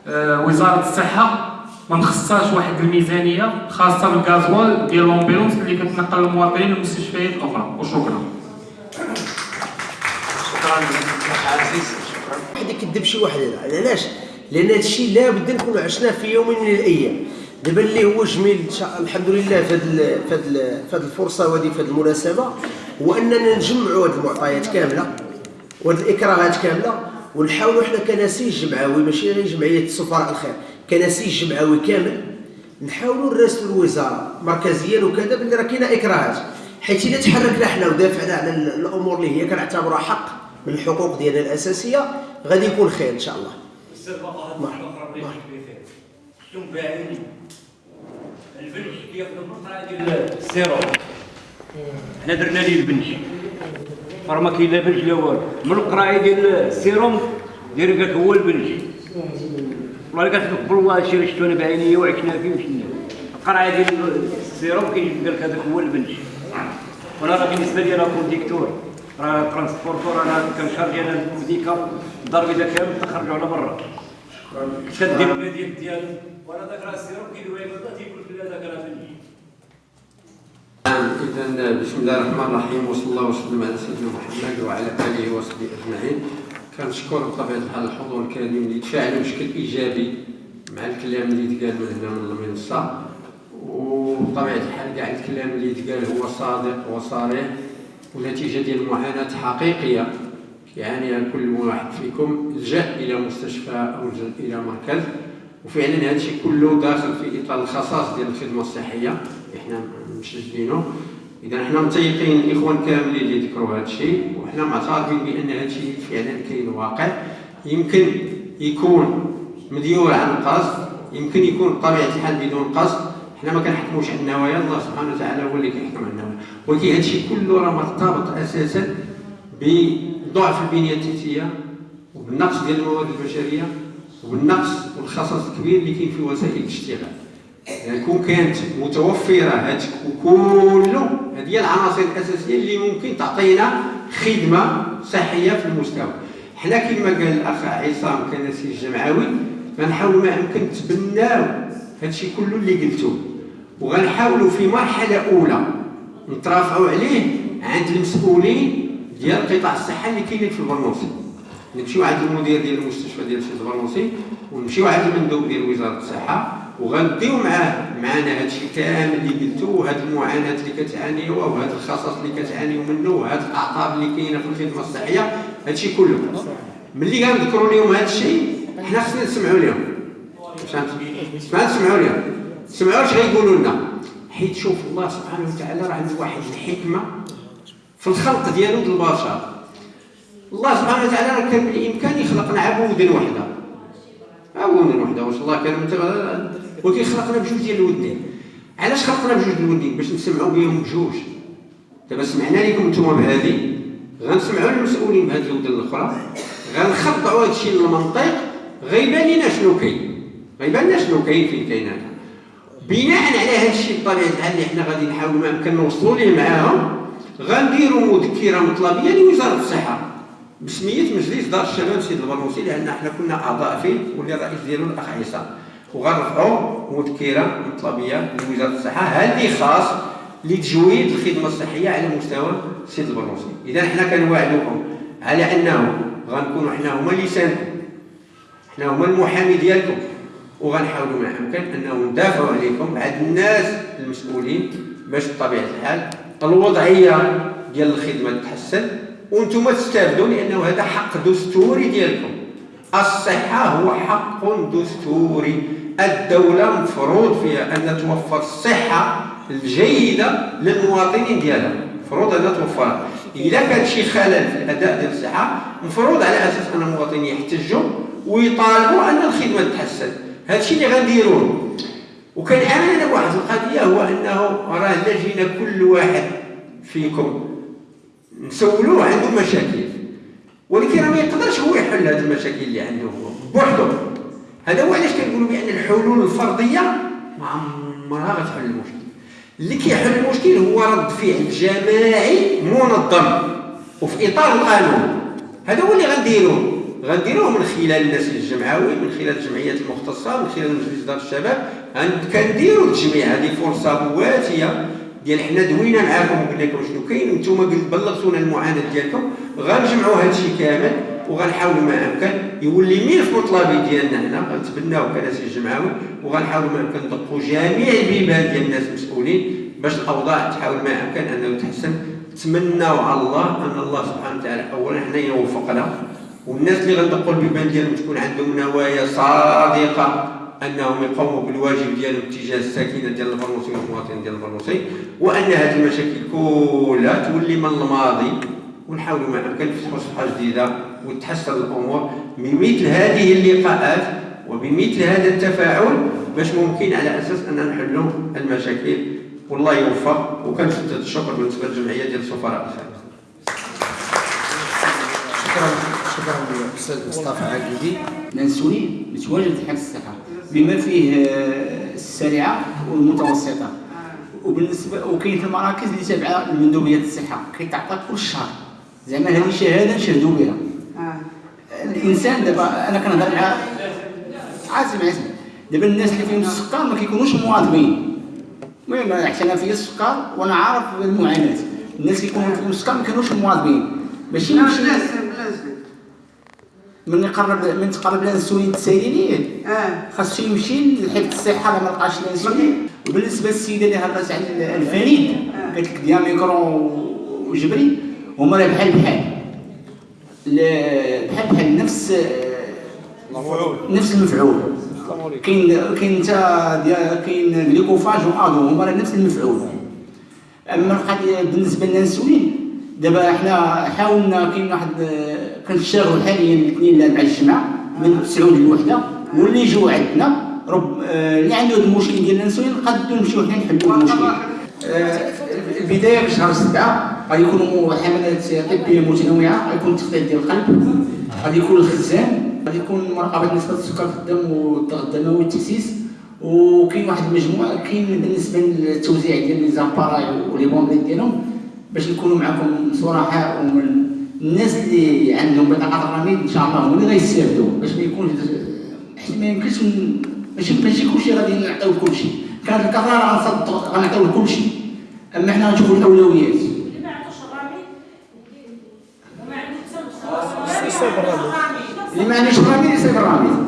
آه، وزارة الصحة ما مخصصاش واحد الميزانية خاصة بالغازوال ديال لومبيلونس اللي كتنقل المواطنين للمستشفيات الأخرى. وشكرا. واحد يكذب شي واحد علاش؟ لأن هذا الشيء لابد نكونوا عشناه في يوم من الأيام. دابا اللي هو جميل الحمد لله في هذه في هذه الفرصة وهذه في هذه المناسبة هو أننا نجمعوا هذه المعطيات كاملة وهذه الإكراهات كاملة ونحاولوا إحنا كنسيج جمعوي ماشي غير جمعية السفراء الخير كنسيج جمعوي كامل نحاولوا نراسلوا الوزاره مركزيا وكذا باللي راه كاينة إكراهات. حيت اذا تحركنا إحنا ودافعنا على ال- الأمور اللي هي كنعتبرها حق. من الحقوق ديالنا الأساسية غادي يكون خير إن شاء الله. باعين كياخذ القطعه ديال حنا درنا ليه البنش. راه ما كاين لا بنش لا والو. من القرايه ديال السيروم داير قال لك هو البنش. والله قالت لك بالله هادشي اللي شفتو أنا بعينيا وعشنا فيه وشنا. القرايه ديال السيروم كاين قال لك هذاك هو البنش. وأنا راه بالنسبة لي راه كونديكتور راه ترانسبورتور أنا كنشارجي أنا الميديكا الدار إذا كامل تخرجوا على برا. كدير ديال ديال وأنا ذاك راه السيروم لي بالضبط تيقول لك لا ذاك راه إذا بسم الله الرحمن الرحيم وصلى الله وسلم على سيدنا محمد وعلى آله وصحبه أجمعين. كنشكر بطبيعة الحال الحضور الكريم اللي تفاعلوا بشكل إيجابي مع الكلام اللي تقال من هنا من المنصة. وبطبيعة الحال كاع الكلام اللي تقال هو صادق وصريح. ونتيجة ديال معاناة حقيقية. يعانيها كل واحد فيكم لجأ إلى مستشفى أو لجأ إلى مركز وفعلا هذا الشيء كله داخل في إطار الخصائص ديال الخدمة الصحية. إحنا مشجعينه اذا حنا متيقين الاخوان كاملين اللي ذكروا هذا الشيء وحنا معترفين بأن هذا الشيء فعلا كاين واقع. يمكن يكون مديور عن قصد يمكن يكون بطبيعه الحال بدون قصد. حنا ما كنحكموش على النوايا الله سبحانه وتعالى هو اللي كيحكم على النوايا ولكن هذا الشيء كله راه مرتبط أساسا بضعف البنية التحتية وبالنقص ديال الموارد البشرية وبالنقص والخصص الكبير اللي كاين في وسائل الاشتغال يعني كون كانت متوفرة هاد كله هذه هي العناصر الأساسية اللي ممكن تعطينا خدمة صحية في المستوى حنا كما قال الأخ عصام كنسي الجمعوي غنحاول ما امكن نتبناو هادشي كله اللي قلتو. وغنحاولوا في مرحلة أولى نترافعوا عليه عند المسؤولين ديال قطاع الصحة اللي كاينين في البرنوسي. نمشيو عند المدير ديال المستشفى ديال سيد البرنوسي ونمشيو عند المندوب ديال وزارة الصحة وغنديو معاه معنا هادشي كامل اللي قلتو وهاد المعاناة اللي كتعانيوها وهاد الخصص اللي كتعانيو منه وهاد الأعطاب اللي كاينة في الخدمة الصحية هادشي كله. ملي غنذكروا لهم هادشي حنا خصنا نسمعوا لهم فهمت؟ ما نسمعوا لهم سمعوا اش غيقولوا لنا. حيت شوف الله سبحانه وتعالى راه عنده واحد الحكمة في الخلق ديالو البشر الله سبحانه. وتعالى راه كان بالإمكان يخلقنا عبودا وحده عبودا وحده واش الله كان ولكن خلقنا بجوج ديال الودين. علاش خلقنا بجوج ديال الودين؟ باش نسمعوا بهم بجوج. دابا سمعنا لكم نتوما بهذه. غنسمعوا المسؤولين بهذه الودن الأخرى. غنخضعوا هذا الشيء للمنطق. غيبان لنا شنو كاين. غيبان لنا شنو كاين فين كاين هذا بناء على هذا الشيء بطبيعة الحال اللي حنا غادي نحاولوا ما يمكن نوصلوا ليه معاهم غنديروا مذكره مطلبية لوزارة الصحة. بسمية مجلس دار الشباب سيد البرنوسي لأن حنا كنا أعضاء فيه واللي الرئيس ديالو الأخ عيسى. وغنرفعوا مذكرة مطلبية لوزارة الصحة هذه خاص لتجويد الخدمة الصحية على مستوى سيد البرنوسي. إذا حنا كنوعدوكم على أنه غنكونوا حنا هما لسانكم حنا هما المحامي ديالكم. وغنحاولوا ما امكن انه ندافعوا عليكم عند الناس المسؤولين باش بطبيعة الحال الوضعية ديال الخدمة تتحسن وأنتم تستافدوا لأنه هذا حق دستوري ديالكم. الصحة هو حق دستوري. الدولة مفروض فيها أن توفر الصحة الجيدة للمواطنين ديالها. مفروض انها توفرها. اذا كان شي خلل في الأداء ديال الصحة مفروض على أساس أن المواطنين يحتجوا ويطالبوا أن الخدمة تتحسن. هذا الشيء اللي غنديروه وكان أنا بواحد القضية هو أنه راه جينا كل واحد فيكم نسولوه عنده مشاكل. ولكن ما يقدرش هو يحل هذه المشاكل اللي عنده هو بوحده هذا هو علاش كنقولوا بأن الحلول الفردية ما عمرها غتحل المشكل. اللي كيحل المشكل هو رد فعل جماعي منظم وفي إطار القانون. هذا هو اللي غنديروه غنديروه من خلال الناس الجمعوي من خلال الجمعيات المختصة من خلال مجلس دار الشباب. كنديروا التجميع هذه فرصة مواتيه ديال حنا دوينا معاكم وقلنا لكم شنو كاين. وأنتم بلغتونا المعاناة ديالكم. غنجمعوا هذا الشيء كامل وغنحاولوا ما امكن يولي ملف مطلبي ديالنا هنا. غنتبناو كناس الجمعوي وغنحاولوا ما امكن ندقوا جميع البيبان ديال الناس المسؤولين باش الأوضاع تحاول ما امكن أنه تحسن. تمناو على الله أن الله سبحانه وتعالى اولا حنا يوفقنا. والناس اللي غندقوا البيبان ديالهم تكون عندهم نوايا صادقة أنهم يقوموا بالواجب ديالهم تجاه الساكنة ديال البرنوسي والمواطنين ديال البرنوسي وأن هذه المشاكل كلها تولي من الماضي. ونحاولوا ما امكن نفتحوا صفحة جديدة وتحسن الأمور بمثل هذه اللقاءات وبمثل هذا التفاعل باش ممكن على أساس أن نحلوا المشاكل. والله يوفق. وكنشد الشكر بالنسبة للجمعيه ديال السفراء الخارجيه شكرا. شكرا للأستاذ مصطفى عقيدي منسوني متواجد في حفظ الصحه بما فيه آه، السريعة والمتوسطة. وبالنسبة وكاين في المراكز اللي تابعة لمندوبية الصحة. كيتعطى كل شهر. زعما هذه شهادة نشهدوا بها الإنسان دابا أنا كنهضر مع عازم عازم. دابا الناس اللي فيهم السكر ما كيكونوش مواظبين المهم حتى أنا فيا السكر وأنا عارف المعاناة. الناس اللي يكونوا فيهم السكر ما كانوش مواظبين ماشي نمشي من يقرب من تقرب الانسولين التسالينيه آه. خاصو يمشي لحفظ الصحة ما لقاش الانسولين وبالنسبة للسيدة اللي هضرت على الفريد قالت لك دياميكرون وجبري هما راه بحال بحال. بحال بحال نفس نفس المفعول. كاين كاين انت كاين جليكوفاج وادو هما راه نفس المفعول. أما القضية بالنسبة لنا المسؤولين دابا حنا حاولنا كاين واحد كنشتغلوا حاليا الاثنين مع الجماعه من 9 للوحده واللي يجوا عندنا رب آه، اللي عنده المشكل ديال الأنسولين نقدروا نمشيو حنا نحلوا المشكل. آه، البداية في شهر سبعة غادي يكونوا حملات طبية متنوعة غيكون التخطيط ديال القلب غادي يكون الخزان غادي يكون مراقبة نسبة السكر في الدم والضغط الدموي والتكسيس وكاين واحد المجموعة كاين بالنسبة للتوزيع ديال لي زاباراي ولي بونديت ديالهم باش نكونوا معكم صراحة ومن الناس اللي عندهم بطاقة الرميد إن شاء الله هما اللي غيستافدوا باش ما يكونش حيت ما يمكنش ماشي ماشي كلشي غادي نعطيو كلشي. كانت الكفاره غنصدق غنعطيو كلشي. أما حنا غنشوفوا الأولويات. اللي ما عندوش الرميد يصيب الرميد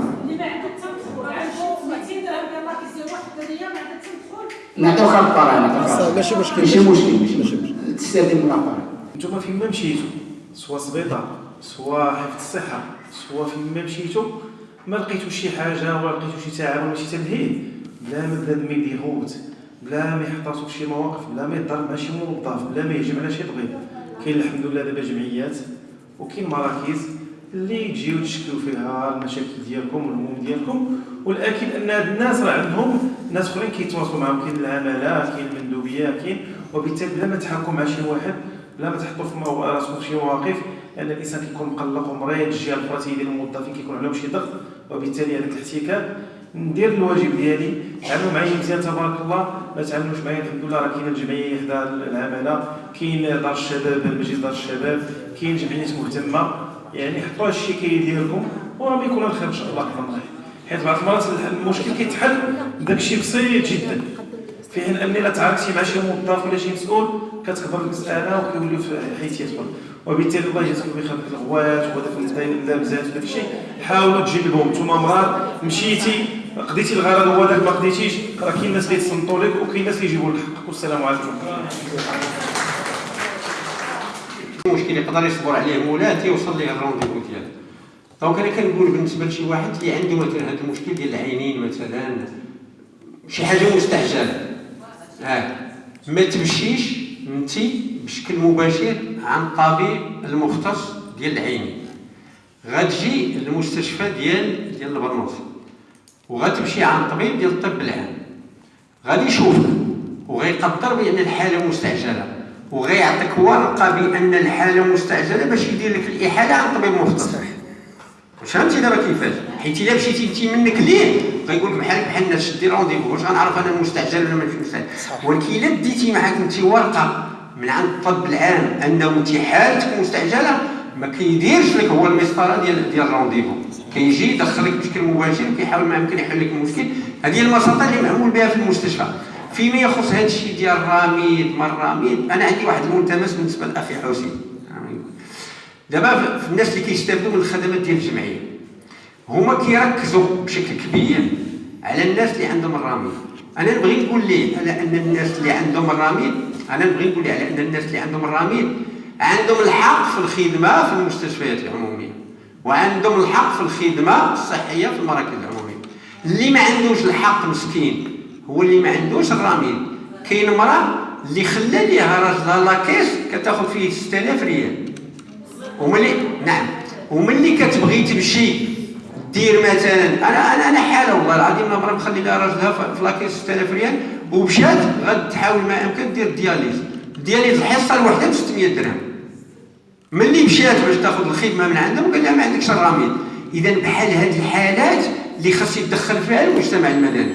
نعطيو كفاره نعطيو ماشي مشكل ماشي مشكل ماشي مشكل. تستخدم المراقبه نتوما فين ما مشيتو سواء سبيطار سواء حفظ الصحة سواء فين ما مشيتو ما لقيتو شي حاجة ولا لقيتو شي تعاون ولا شي تمهيد بلا ما بنادم يدير غوت بلا ما يحطاسو في شي مواقف بلا ما يضرب مع شي موظف بلا ما يهجم على شي طبيب. كاين الحمد لله دابا جمعيات وكاين مراكز اللي تجيو تشكلوا فيها المشاكل ديالكم والهموم ديالكم. والأكيد أن هاد الناس راه عندهم ناس أخرين كيتواصلوا معاهم كاين العمالة كاين المندوبية كاين وبالتالي بلا ما تحكموا مع شي واحد بلا ما تحطوا في راسكم شي مواقف لأن الإنسان كيكون مقلق ومريض الجهه الاخرى ديال الموظفين كيكون عليهم شي ضغط وبالتالي هذاك الاحتكاك ندير الواجب ديالي. تعاملوا معايا مزيان تبارك الله. ما تعاملوش معايا الحمد لله راه كاينة الجمعية حدا العمالة كاين دار الشباب مجلس دار الشباب كاين جمعيات مهتمة. يعني حطوا هذا الشيء كيديركم وراه يكون الخير إن شاء الله الله. حيت بعض المرات المشكل كيتحل بداك الشيء بسيط جدا. في حين أني لا تعاركتي مع شي موظف ولا شي مسؤول كتكبر المسألة وكيولي في حيث يدخل. وبالتالي الله يجازيكم بخير ديك الغوات وهذاك اللابزات وداك الشيء. حاولوا تجنبهم نتوما مرات مشيتي قضيتي الغرض هو هذاك ما قضيتيش. راه كاين ناس اللي يتصنتوا لك وكاين ناس اللي يجيبوا لك حقك والسلام عليكم. مشكل يقدر يصبر عليه مولاه تيوصل ليه ال rendez-vous ديالو donc أنا كنقول بالنسبة لشي واحد اللي عنده مثلا هذا المشكل ديال العينين مثلا شي حاجة مستعجلة. آه ما تمشيش انت بشكل مباشر عن الطبيب المختص ديال العينين غتجي للمستشفى ديال ديال البرنوس. وغتمشي عن طبيب ديال الطب العام غادي يشوفك. وغيقدر بأن الحالة مستعجلة. وغيعطيك ورقة بأن الحالة مستعجلة باش يدير لك الإحالة عن طبيب مختص فهمتي دابا كيفاش؟ حيت إلا مشيتي انت منك ليه؟ غيقول لك بحال بحال الناس شدي rendez-vous واش غنعرف أنا مستعجل ولا ماشي مستعجل؟ ولكن إلا ديتي معاك انت ورقة من عند الطب العام أنه انت حالتك مستعجلة ما كيديرش لك هو المسطرة ديال ديال ال rendez-vous كيجي يدخلك بشكل مباشر وكيحاول ما يمكن يحل لك المشكل. هذه هي البساطه اللي معمول بها في المستشفى. فيما يخص هذا الشيء ديال الرميد ما الرميد أنا عندي واحد الملتمس بالنسبة لاخي حسين. دابا الناس اللي كيستافدوا من الخدمات ديال الجمعية هما كيركزوا بشكل كبير على الناس اللي عندهم الرميد أنا نبغي نقول ليه على أن الناس اللي عندهم الرميد أنا نبغي نقول ليه على أن الناس اللي عندهم الرميد عندهم الحق في الخدمة في المستشفيات العمومية وعندهم الحق في الخدمة الصحية في المراكز العمومية. اللي ما عندوش الحق مسكين هو اللي ما عندوش الرميد كاين امراه اللي خلى ليها راجلها la caisse كتاخذ فيه 6000 ريال. وملي نعم. وملي كتبغي تمشي دير مثلا أنا أنا أنا حالة والله العظيم امراه مخلي لها راجلها في la caisse 6000 ريال ومشات غتحاول ما إمكن دير dialyse. dialyse الحصة الواحده ب 600 درهم ملي مشات باش تاخذ الخدمة من عندهم قال لها ما عندكش الرميد اذا بحال هذه الحالات اللي خاص يتدخل فيها المجتمع المدني.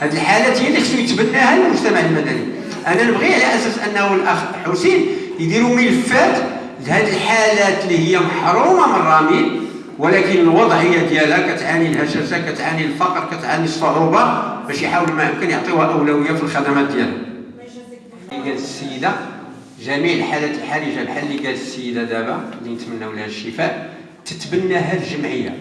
هذه الحالات هي اللي خصو يتبناها المجتمع المدني. أنا نبغي على أساس أنه الأخ حسين يديروا ملفات لهذه الحالات اللي هي محرومة من الرميد ولكن الوضعيه ديالها كتعاني الهشاشة كتعاني الفقر كتعاني الصعوبة باش يحاولوا ما يمكن يعطيوها أولوية في الخدمات ديالها قالت السيدة جميع الحالات الحرجة بحال اللي قالت السيدة دابا اللي نتمناو لها الشفاء تتبناها الجمعية.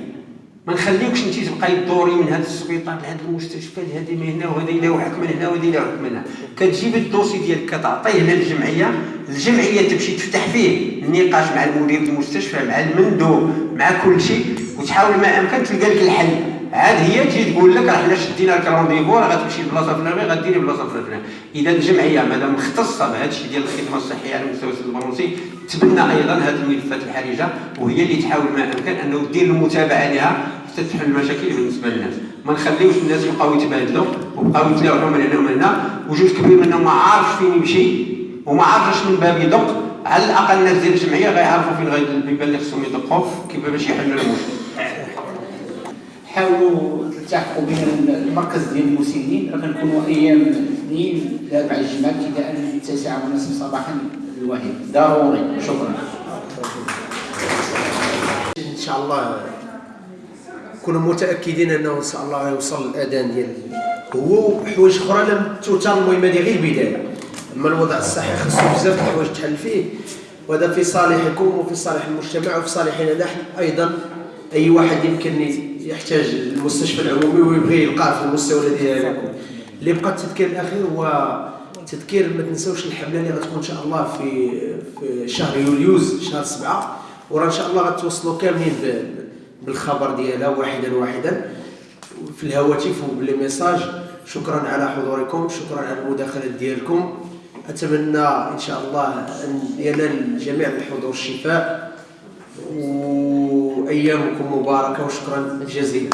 ما نخليوكش انت تبقاي تدوري من هذا السبيطار لهذا المستشفى لهذه من هنا وهذا يلاوحك من هنا وهذا يلاوحك من هنا. كتجيب ال dossier ديالك كتعطيه للجمعية الجمعية تمشي تفتح فيه النقاش مع المدير المستشفى مع المندوب مع كل شيء وتحاول ما أمكن تلقى لك الحل. عاد هي تجي تقول لك راه حنا شدينا لك rendez-vous راه غتمشي لبلاصة فلانيه غديري بلاصة فلانيه إذا الجمعية مادام مختصة بهذا الشيء ديال الخدمة الصحية على مستوى السد البرونسي تبنى أيضا هذه الملفات الحرجة وهي اللي تحاول ما أمكن أنه دير المتابعة لها حتى تحل المشاكل بالنسبة للناس ما نخليوش الناس يبقاو يتبادلوا وبقاو يتلاوعوا من هنا ومن هنا وجوج كبير منهم ما عارفش فين يمشي وما عارفش من باب يدق. على الأقل الناس ديال الجمعية غيعرفوا فين غادي البيبان اللي خصهم يدقوا كيف باش يحلوا المشكل حاولوا تلتحقوا بين المركز ديال المسنين. راه كنكونوا أيام الاثنين الاربع الجمعة ابتداء من التاسعة ونصف صباحا الواحد ضروري. شكرا. إن شاء الله كنا متأكدين أنه إن شاء الله يوصل الأذان ديال هو. وحوايج أخرى لم توتر المهم هذه غير البداية. أما الوضع الصحي خصو بزاف د الحوايج تحل فيه. وهذا في صالحكم وفي صالح المجتمع وفي صالحنا نحن أيضا. أي واحد يمكن يحتاج المستشفى العمومي ويبغي يلقاه في المستوى الذي يكون اللي بقى التذكير الأخير هو تذكير ما تنساوش الحملة اللي غتكون إن شاء الله في في شهر يوليوز شهر سبعة. وراه إن شاء الله غتوصلوا كاملين بالخبر ديالها واحدا واحدا. في الهواتف وبلي ميساج شكرا على حضوركم شكرا على المداخلات ديالكم. أتمنى إن شاء الله أن ينال الجميع بالحضور الشفاء وأيامكم مباركة وشكرا جزيلا.